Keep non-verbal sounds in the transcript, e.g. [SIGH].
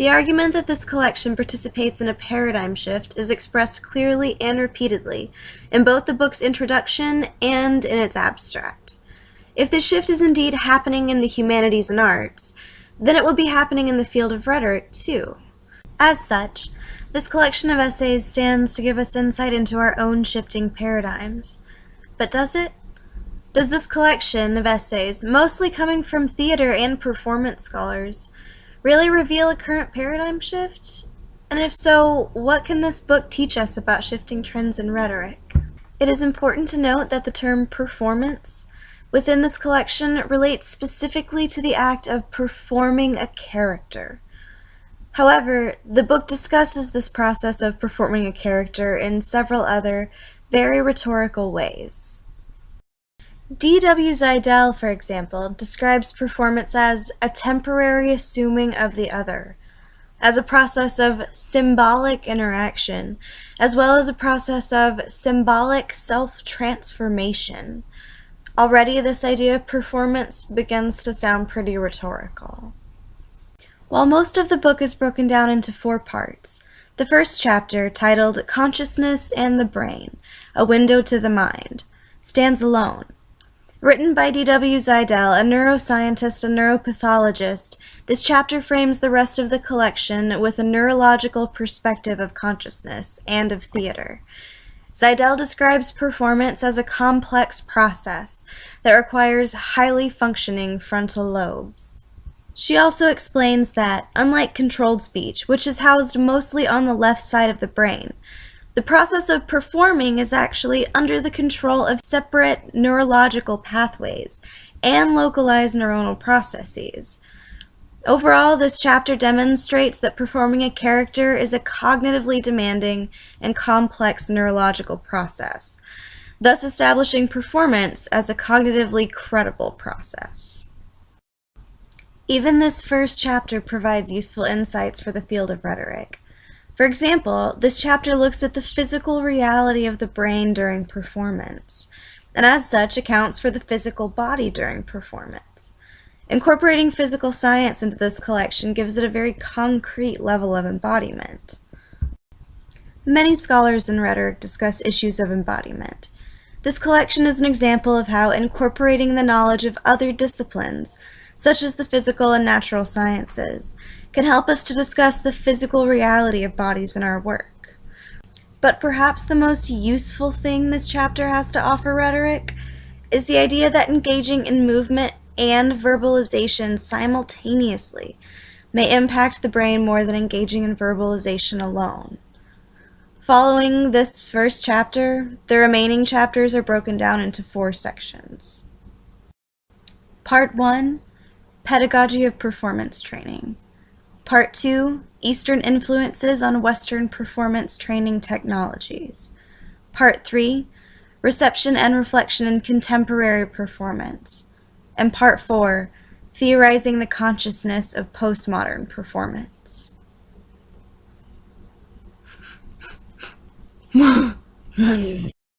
The argument that this collection participates in a paradigm shift is expressed clearly and repeatedly in both the book's introduction and in its abstract. If this shift is indeed happening in the humanities and arts, then it will be happening in the field of rhetoric too. As such, this collection of essays stands to give us insight into our own shifting paradigms. But does it? Does this collection of essays, mostly coming from theater and performance scholars, really reveal a current paradigm shift? And if so, what can this book teach us about shifting trends in rhetoric? It is important to note that the term performance within this collection relates specifically to the act of performing a character. However, the book discusses this process of performing a character in several other, very rhetorical ways. D.W. Zaidel, for example, describes performance as a temporary assuming of the other, as a process of symbolic interaction, as well as a process of symbolic self-transformation. Already this idea of performance begins to sound pretty rhetorical. While most of the book is broken down into four parts, the first chapter, titled Consciousness and the Brain, A Window to the Mind, stands alone Written by D.W. Zaidel, a neuroscientist and neuropathologist, this chapter frames the rest of the collection with a neurological perspective of consciousness and of theater. Zaidel describes performance as a complex process that requires highly functioning frontal lobes. She also explains that, unlike controlled speech, which is housed mostly on the left side of the brain, the process of performing is actually under the control of separate neurological pathways and localized neuronal processes. Overall, this chapter demonstrates that performing a character is a cognitively demanding and complex neurological process, thus establishing performance as a cognitively credible process. Even this first chapter provides useful insights for the field of rhetoric. For example, this chapter looks at the physical reality of the brain during performance, and as such accounts for the physical body during performance. Incorporating physical science into this collection gives it a very concrete level of embodiment. Many scholars in rhetoric discuss issues of embodiment. This collection is an example of how incorporating the knowledge of other disciplines, such as the physical and natural sciences, can help us to discuss the physical reality of bodies in our work. But perhaps the most useful thing this chapter has to offer rhetoric is the idea that engaging in movement and verbalization simultaneously may impact the brain more than engaging in verbalization alone. Following this first chapter, the remaining chapters are broken down into four sections. Part 1 Pedagogy of Performance Training Part 2 Eastern Influences on Western Performance Training Technologies. Part 3 Reception and Reflection in Contemporary Performance. And Part 4 Theorizing the Consciousness of Postmodern Performance. [LAUGHS]